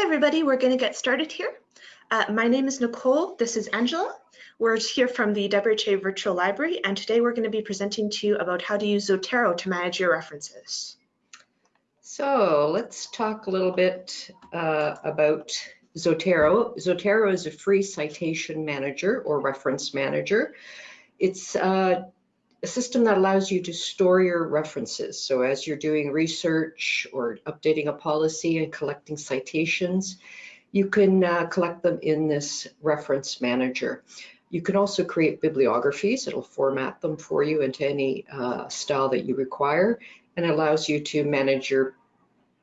Hi, everybody. We're going to get started here. Uh, my name is Nicole. This is Angela. We're here from the WHA Virtual Library, and today we're going to be presenting to you about how to use Zotero to manage your references. So let's talk a little bit uh, about Zotero. Zotero is a free citation manager or reference manager. It's uh, a system that allows you to store your references. So as you're doing research or updating a policy and collecting citations, you can uh, collect them in this reference manager. You can also create bibliographies. It'll format them for you into any uh, style that you require and allows you to manage your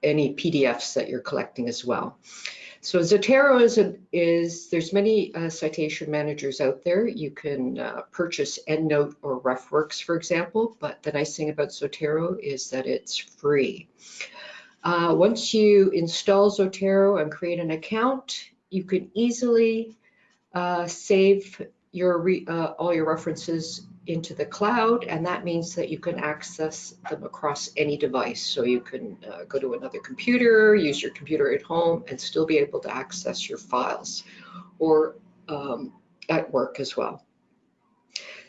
any PDFs that you're collecting as well. So Zotero is, a, is there's many uh, citation managers out there. You can uh, purchase EndNote or RefWorks, for example, but the nice thing about Zotero is that it's free. Uh, once you install Zotero and create an account, you can easily uh, save your uh, all your references into the cloud, and that means that you can access them across any device. So you can uh, go to another computer, use your computer at home, and still be able to access your files, or um, at work as well.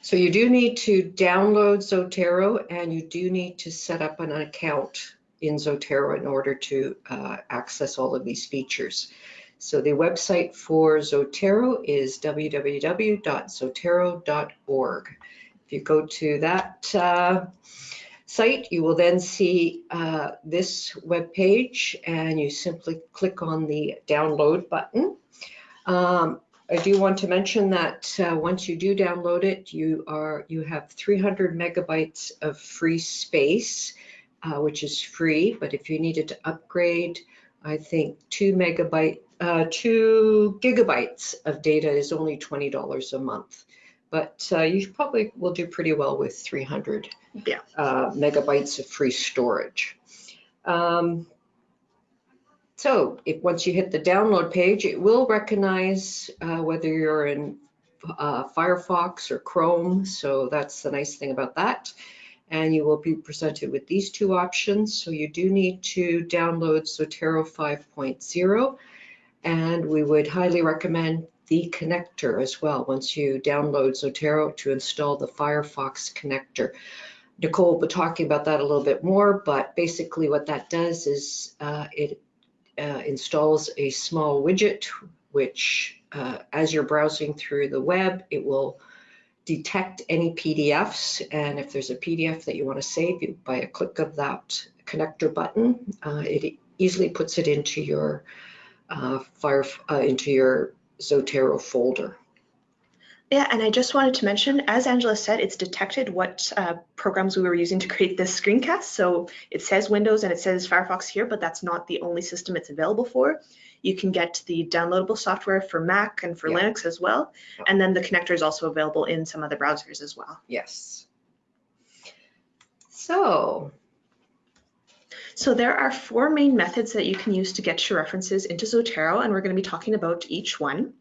So you do need to download Zotero, and you do need to set up an account in Zotero in order to uh, access all of these features. So the website for Zotero is www.zotero.org. If you go to that uh, site, you will then see uh, this web page and you simply click on the download button. Um, I do want to mention that uh, once you do download it, you are you have 300 megabytes of free space, uh, which is free. But if you needed to upgrade, I think two megabyte, uh, two gigabytes of data is only $20 a month but uh, you probably will do pretty well with 300 yeah. uh, megabytes of free storage. Um, so if once you hit the download page, it will recognize uh, whether you're in uh, Firefox or Chrome. So that's the nice thing about that. And you will be presented with these two options. So you do need to download Zotero 5.0. And we would highly recommend the connector as well once you download Zotero to install the Firefox connector. Nicole will be talking about that a little bit more, but basically what that does is uh, it uh, installs a small widget which uh, as you're browsing through the web, it will detect any PDFs. And if there's a PDF that you want to save, you, by a click of that connector button, uh, it easily puts it into your uh, fire uh, into your Zotero folder. Yeah, and I just wanted to mention, as Angela said, it's detected what uh, programs we were using to create this screencast. So it says Windows and it says Firefox here, but that's not the only system it's available for. You can get the downloadable software for Mac and for yeah. Linux as well. Yeah. And then the connector is also available in some other browsers as well. Yes. So so there are four main methods that you can use to get your references into Zotero, and we're going to be talking about each one.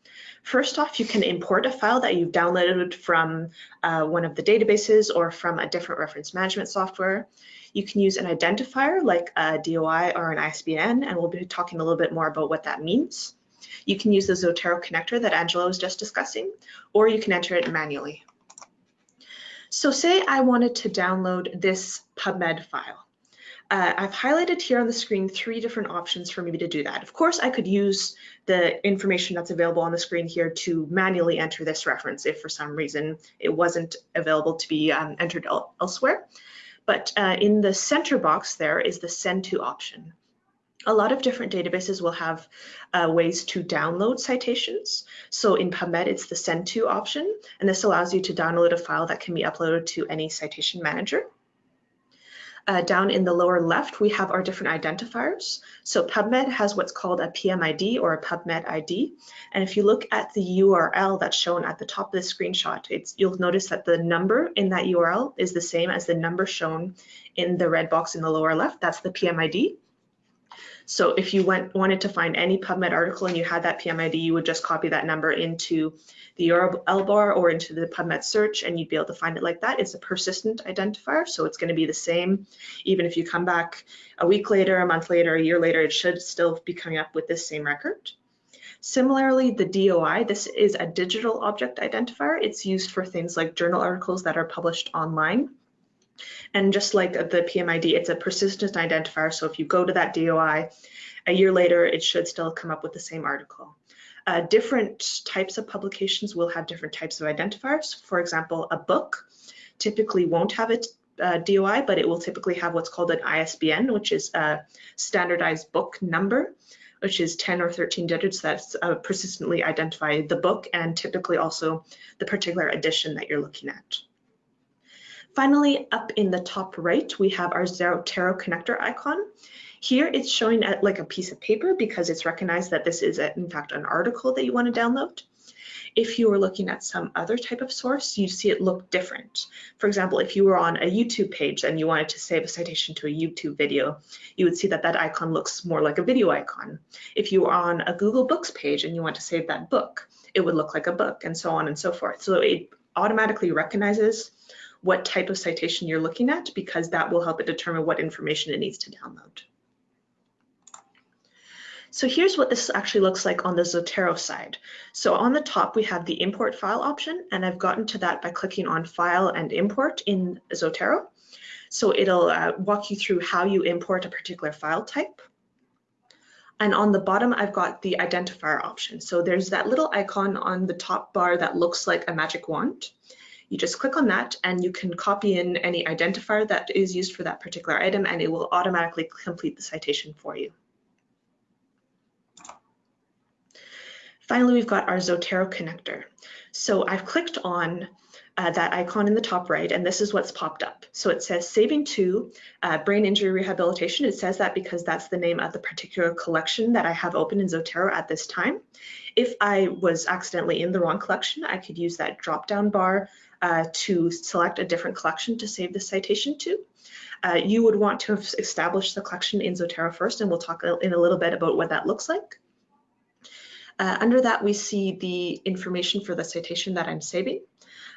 First off, you can import a file that you've downloaded from uh, one of the databases or from a different reference management software. You can use an identifier like a DOI or an ISBN, and we'll be talking a little bit more about what that means. You can use the Zotero connector that Angela was just discussing, or you can enter it manually. So say I wanted to download this PubMed file. Uh, I've highlighted here on the screen three different options for me to do that. Of course, I could use the information that's available on the screen here to manually enter this reference if for some reason it wasn't available to be um, entered el elsewhere. But uh, in the center box there is the send to option. A lot of different databases will have uh, ways to download citations. So in PubMed, it's the send to option, and this allows you to download a file that can be uploaded to any citation manager. Uh, down in the lower left, we have our different identifiers. So PubMed has what's called a PMID or a PubMed ID. And if you look at the URL that's shown at the top of the screenshot, it's, you'll notice that the number in that URL is the same as the number shown in the red box in the lower left. That's the PMID. So if you went wanted to find any PubMed article and you had that PMID, you would just copy that number into the URL bar or into the PubMed search and you'd be able to find it like that. It's a persistent identifier, so it's going to be the same. Even if you come back a week later, a month later, a year later, it should still be coming up with this same record. Similarly, the DOI, this is a digital object identifier. It's used for things like journal articles that are published online. And just like the PMID, it's a persistent identifier. So if you go to that DOI, a year later, it should still come up with the same article. Uh, different types of publications will have different types of identifiers. For example, a book typically won't have a uh, DOI, but it will typically have what's called an ISBN, which is a standardized book number, which is 10 or 13 digits that's uh, persistently identify the book and typically also the particular edition that you're looking at. Finally, up in the top right, we have our Zotero connector icon. Here it's showing at like a piece of paper because it's recognized that this is a, in fact an article that you want to download. If you were looking at some other type of source, you see it look different. For example, if you were on a YouTube page and you wanted to save a citation to a YouTube video, you would see that that icon looks more like a video icon. If you were on a Google Books page and you want to save that book, it would look like a book and so on and so forth. So it automatically recognizes what type of citation you're looking at because that will help it determine what information it needs to download. So here's what this actually looks like on the Zotero side. So on the top, we have the import file option, and I've gotten to that by clicking on file and import in Zotero. So it'll uh, walk you through how you import a particular file type. And on the bottom, I've got the identifier option. So there's that little icon on the top bar that looks like a magic wand. You just click on that and you can copy in any identifier that is used for that particular item and it will automatically complete the citation for you. Finally, we've got our Zotero connector. So I've clicked on uh, that icon in the top right, and this is what's popped up. So it says saving to uh, brain injury rehabilitation. It says that because that's the name of the particular collection that I have open in Zotero at this time. If I was accidentally in the wrong collection, I could use that drop down bar uh, to select a different collection to save the citation to. Uh, you would want to have established the collection in Zotero first, and we'll talk in a little bit about what that looks like. Uh, under that, we see the information for the citation that I'm saving.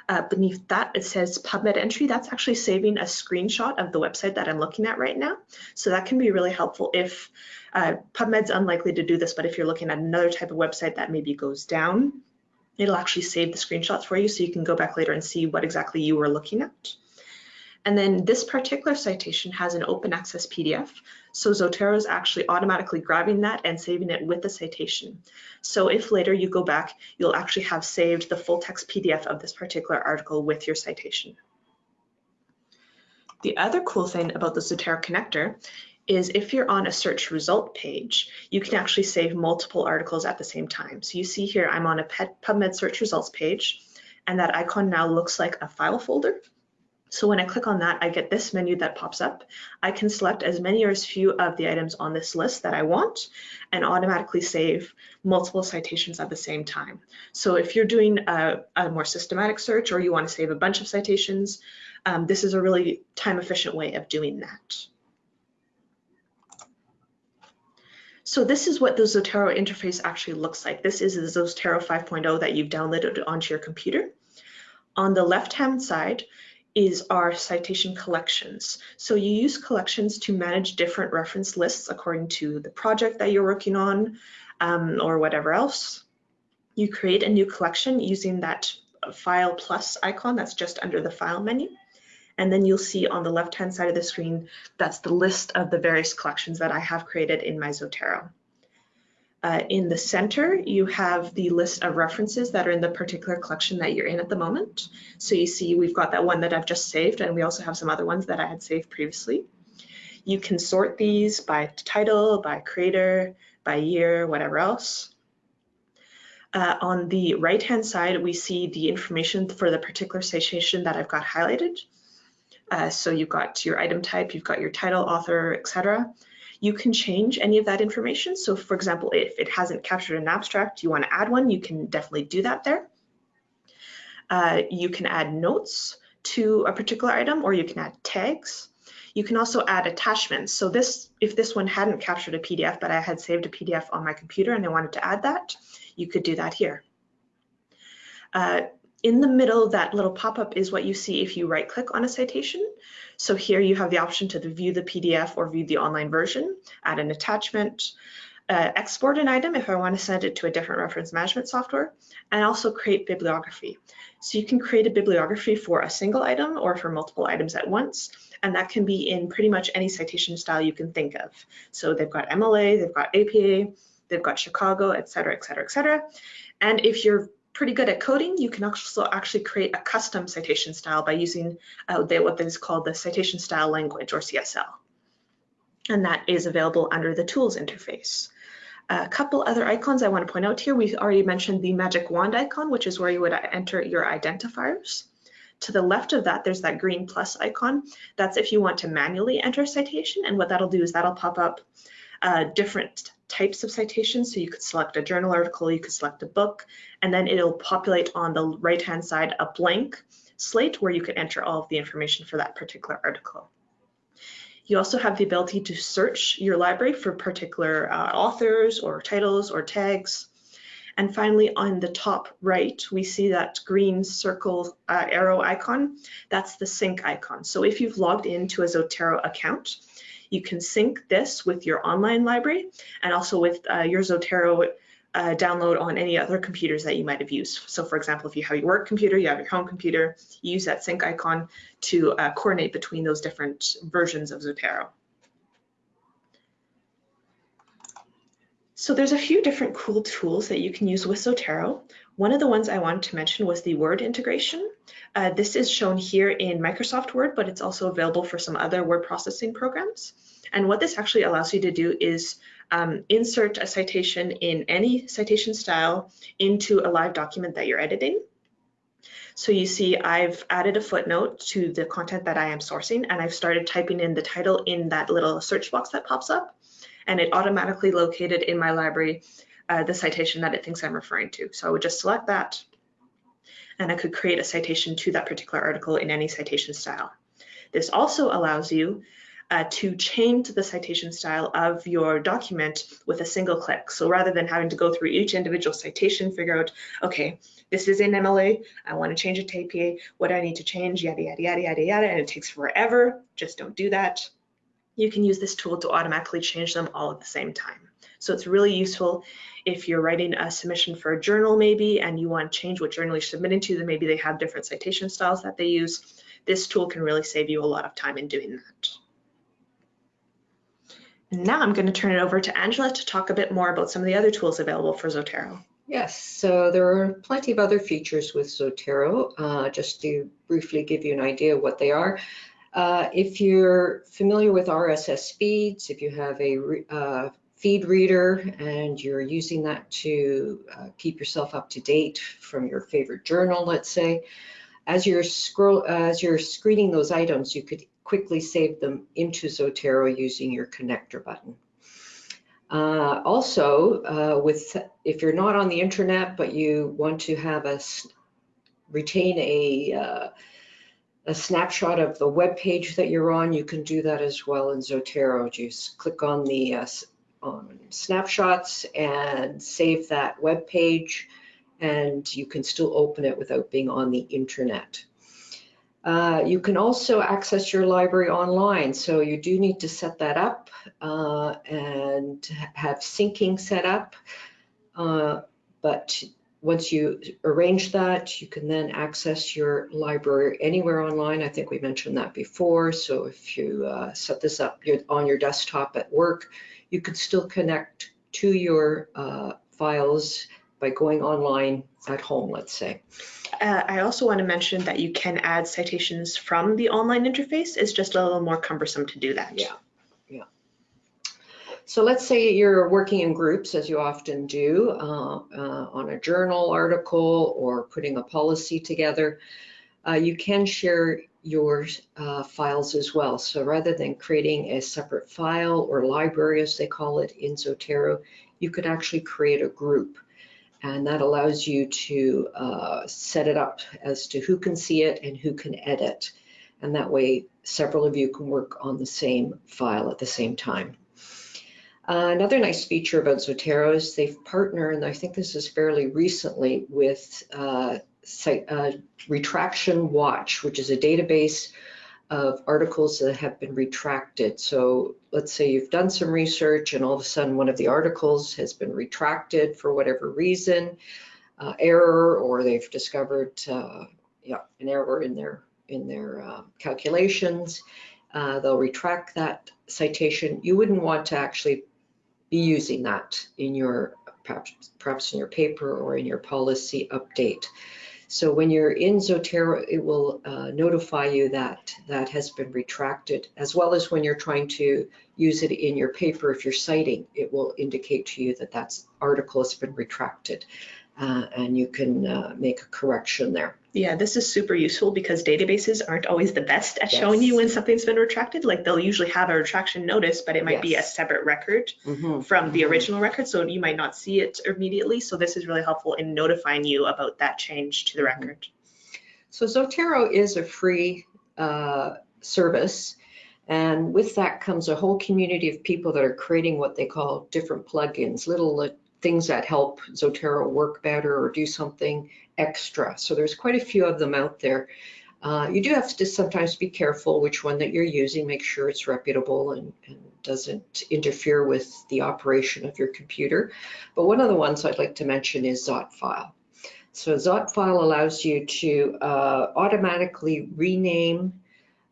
Uh, beneath that, it says PubMed entry. That's actually saving a screenshot of the website that I'm looking at right now. So that can be really helpful if uh, PubMed's unlikely to do this, but if you're looking at another type of website that maybe goes down, it'll actually save the screenshots for you so you can go back later and see what exactly you were looking at. And then this particular citation has an open access PDF. So Zotero is actually automatically grabbing that and saving it with the citation. So if later you go back, you'll actually have saved the full text PDF of this particular article with your citation. The other cool thing about the Zotero connector is if you're on a search result page, you can actually save multiple articles at the same time. So you see here, I'm on a PubMed search results page, and that icon now looks like a file folder. So when I click on that, I get this menu that pops up. I can select as many or as few of the items on this list that I want and automatically save multiple citations at the same time. So if you're doing a, a more systematic search or you want to save a bunch of citations, um, this is a really time efficient way of doing that. So this is what the Zotero interface actually looks like. This is the Zotero 5.0 that you've downloaded onto your computer. On the left-hand side, is our citation collections. So you use collections to manage different reference lists according to the project that you're working on um, or whatever else. You create a new collection using that file plus icon that's just under the file menu. And then you'll see on the left-hand side of the screen, that's the list of the various collections that I have created in my Zotero. Uh, in the center, you have the list of references that are in the particular collection that you're in at the moment. So you see we've got that one that I've just saved, and we also have some other ones that I had saved previously. You can sort these by title, by creator, by year, whatever else. Uh, on the right-hand side, we see the information for the particular citation that I've got highlighted. Uh, so you've got your item type, you've got your title, author, etc. You can change any of that information. So for example, if it hasn't captured an abstract, you want to add one, you can definitely do that there. Uh, you can add notes to a particular item or you can add tags. You can also add attachments. So this, if this one hadn't captured a PDF, but I had saved a PDF on my computer and I wanted to add that, you could do that here. Uh, in the middle, that little pop-up is what you see if you right click on a citation. So here you have the option to view the PDF or view the online version, add an attachment, uh, export an item if I want to send it to a different reference management software, and also create bibliography. So you can create a bibliography for a single item or for multiple items at once, and that can be in pretty much any citation style you can think of. So they've got MLA, they've got APA, they've got Chicago, et cetera, et cetera, et cetera. And if you're pretty good at coding, you can also actually create a custom citation style by using uh, what is called the citation style language or CSL. And that is available under the tools interface. A couple other icons I want to point out here. we've already mentioned the magic wand icon, which is where you would enter your identifiers. To the left of that, there's that green plus icon. That's if you want to manually enter a citation. And what that'll do is that'll pop up uh, different types of citations. So you could select a journal article, you could select a book, and then it'll populate on the right-hand side a blank slate where you could enter all of the information for that particular article. You also have the ability to search your library for particular uh, authors or titles or tags. And finally, on the top right, we see that green circle uh, arrow icon. That's the sync icon. So if you've logged into a Zotero account, you can sync this with your online library and also with uh, your Zotero uh, download on any other computers that you might have used. So for example, if you have your work computer, you have your home computer, you use that sync icon to uh, coordinate between those different versions of Zotero. So there's a few different cool tools that you can use with Zotero. One of the ones I wanted to mention was the Word integration. Uh, this is shown here in Microsoft Word, but it's also available for some other word processing programs. And what this actually allows you to do is um, insert a citation in any citation style into a live document that you're editing. So you see I've added a footnote to the content that I am sourcing and I've started typing in the title in that little search box that pops up and it automatically located in my library uh, the citation that it thinks I'm referring to. So I would just select that and I could create a citation to that particular article in any citation style. This also allows you uh, to change the citation style of your document with a single click. So rather than having to go through each individual citation, figure out, okay, this is in MLA, I want to change it to APA, what do I need to change, yada, yada, yada, yada, yada, and it takes forever, just don't do that. You can use this tool to automatically change them all at the same time. So it's really useful if you're writing a submission for a journal maybe and you want to change what journal you're submitting to, then maybe they have different citation styles that they use. This tool can really save you a lot of time in doing that. And now I'm going to turn it over to Angela to talk a bit more about some of the other tools available for Zotero. Yes, so there are plenty of other features with Zotero. Uh, just to briefly give you an idea of what they are. Uh, if you're familiar with RSS feeds, if you have a uh, feed reader and you're using that to uh, keep yourself up to date from your favorite journal, let's say, as you're scroll as you're screening those items, you could quickly save them into Zotero using your connector button. Uh, also, uh, with if you're not on the internet but you want to have us retain a uh, a snapshot of the web page that you're on, you can do that as well in Zotero. Just click on the uh, snapshots and save that web page, and you can still open it without being on the internet. Uh, you can also access your library online, so you do need to set that up uh, and have syncing set up. Uh, but once you arrange that, you can then access your library anywhere online. I think we mentioned that before. So if you uh, set this up on your desktop at work, you could still connect to your uh, files by going online at home, let's say. Uh, I also want to mention that you can add citations from the online interface. It's just a little more cumbersome to do that. Yeah, yeah. So let's say you're working in groups, as you often do, uh, uh, on a journal article or putting a policy together. Uh, you can share your uh, files as well. So rather than creating a separate file or library, as they call it in Zotero, you could actually create a group and that allows you to uh, set it up as to who can see it and who can edit. And that way, several of you can work on the same file at the same time. Uh, another nice feature about Zotero is they've partnered, and I think this is fairly recently, with uh, uh, Retraction Watch, which is a database of articles that have been retracted. So let's say you've done some research and all of a sudden one of the articles has been retracted for whatever reason, uh, error, or they've discovered uh, yeah, an error in their in their uh, calculations. Uh, they'll retract that citation. You wouldn't want to actually be using that in your perhaps, perhaps in your paper or in your policy update. So when you're in Zotero, it will uh, notify you that that has been retracted, as well as when you're trying to use it in your paper, if you're citing, it will indicate to you that that article has been retracted uh, and you can uh, make a correction there. Yeah, this is super useful because databases aren't always the best at showing you when something's been retracted. Like they'll usually have a retraction notice, but it might be a separate record Mhm. from the Mhm. original record, so you might not see it immediately. So this is really helpful in notifying you about that change to the Mhm. record. So Zotero is a free uh, service. And with that comes a whole community of people that are creating what they call different plugins, little things that help Zotero work better or do something extra. So there's quite a few of them out there. Uh, you do have to sometimes be careful which one that you're using, make sure it's reputable and, and doesn't interfere with the operation of your computer. But one of the ones I'd like to mention is Zotfile. So Zotfile allows you to uh, automatically rename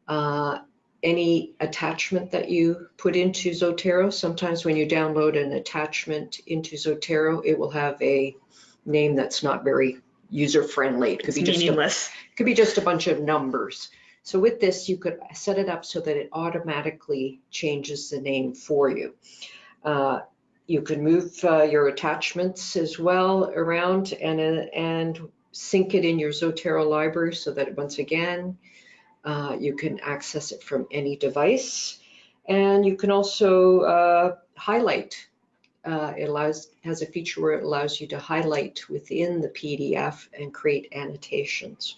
uh, any attachment that you put into Zotero. Sometimes when you download an attachment into Zotero, it will have a name that's not very user-friendly. It could It's be just a meaningless. could be just a bunch of numbers. So with this, you could set it up so that it automatically changes the name for you. Uh, you can move uh, your attachments as well around and, uh, and sync it in your Zotero library so that once again, uh, you can access it from any device. And you can also uh, highlight. Uh, it allows has a feature where it allows you to highlight within the PDF and create annotations.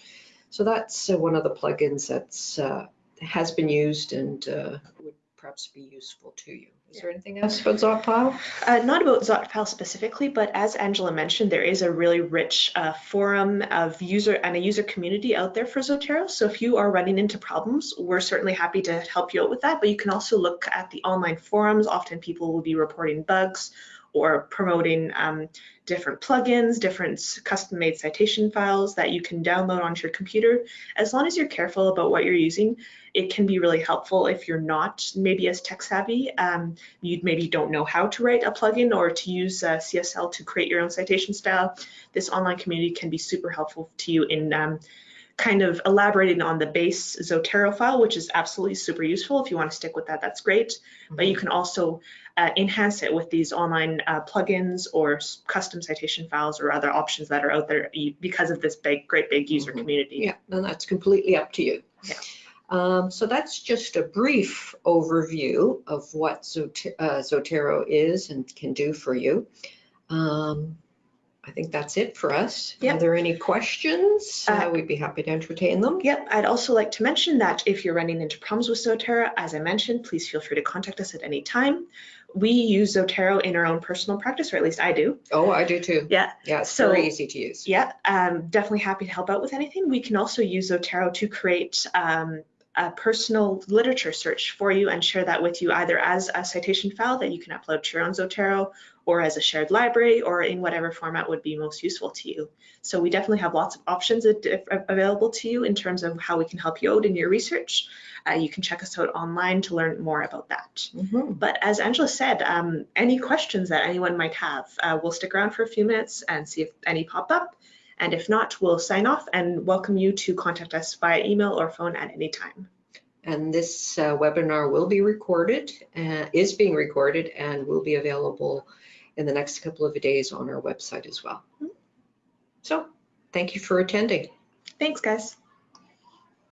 So that's uh, one of the plugins that's uh, has been used and uh, would perhaps be useful to you. Is there anything else about Zotfile? Uh, not about Zotfile specifically, but as Angela mentioned, there is a really rich uh, forum of user and a user community out there for Zotero. So if you are running into problems, we're certainly happy to help you out with that. But you can also look at the online forums. Often people will be reporting bugs or promoting um, different plugins, different custom-made citation files that you can download onto your computer. As long as you're careful about what you're using, it can be really helpful if you're not maybe as tech savvy. Um, you maybe don't know how to write a plugin or to use uh, CSL to create your own citation style, this online community can be super helpful to you in um, kind of elaborating on the base Zotero file, which is absolutely super useful. If you want to stick with that, that's great. But you can also uh, enhance it with these online uh, plugins or custom citation files or other options that are out there because of this big, great big user Mhm. community. Yeah, and that's completely up to you. Yeah. Um, so that's just a brief overview of what Zot- uh, Zotero is and can do for you. Um, I think that's it for us. Yeah. Are there any questions? Uh, Uh, we'd be happy to entertain them. Yep, I'd also like to mention that if you're running into problems with Zotero, as I mentioned, please feel free to contact us at any time. We use Zotero in our own personal practice, or at least I do. Oh, I do too. Yeah, Yeah, it's So- very easy to use. yeah, um, definitely happy to help out with anything. We can also use Zotero to create um, a personal literature search for you and share that with you either as a citation file that you can upload to your own Zotero or as a shared library or in whatever format would be most useful to you. So we definitely have lots of options available to you in terms of how we can help you out in your research. Uh, you can check us out online to learn more about that. Mhm. But as Angela said, um, any questions that anyone might have, uh, we'll stick around for a few minutes and see if any pop up. And if not, we'll sign off and welcome you to contact us via email or phone at any time. And this uh, webinar will be recorded, uh, is being recorded and will be available in the next couple of days on our website as well. So thank you for attending. Thanks, guys.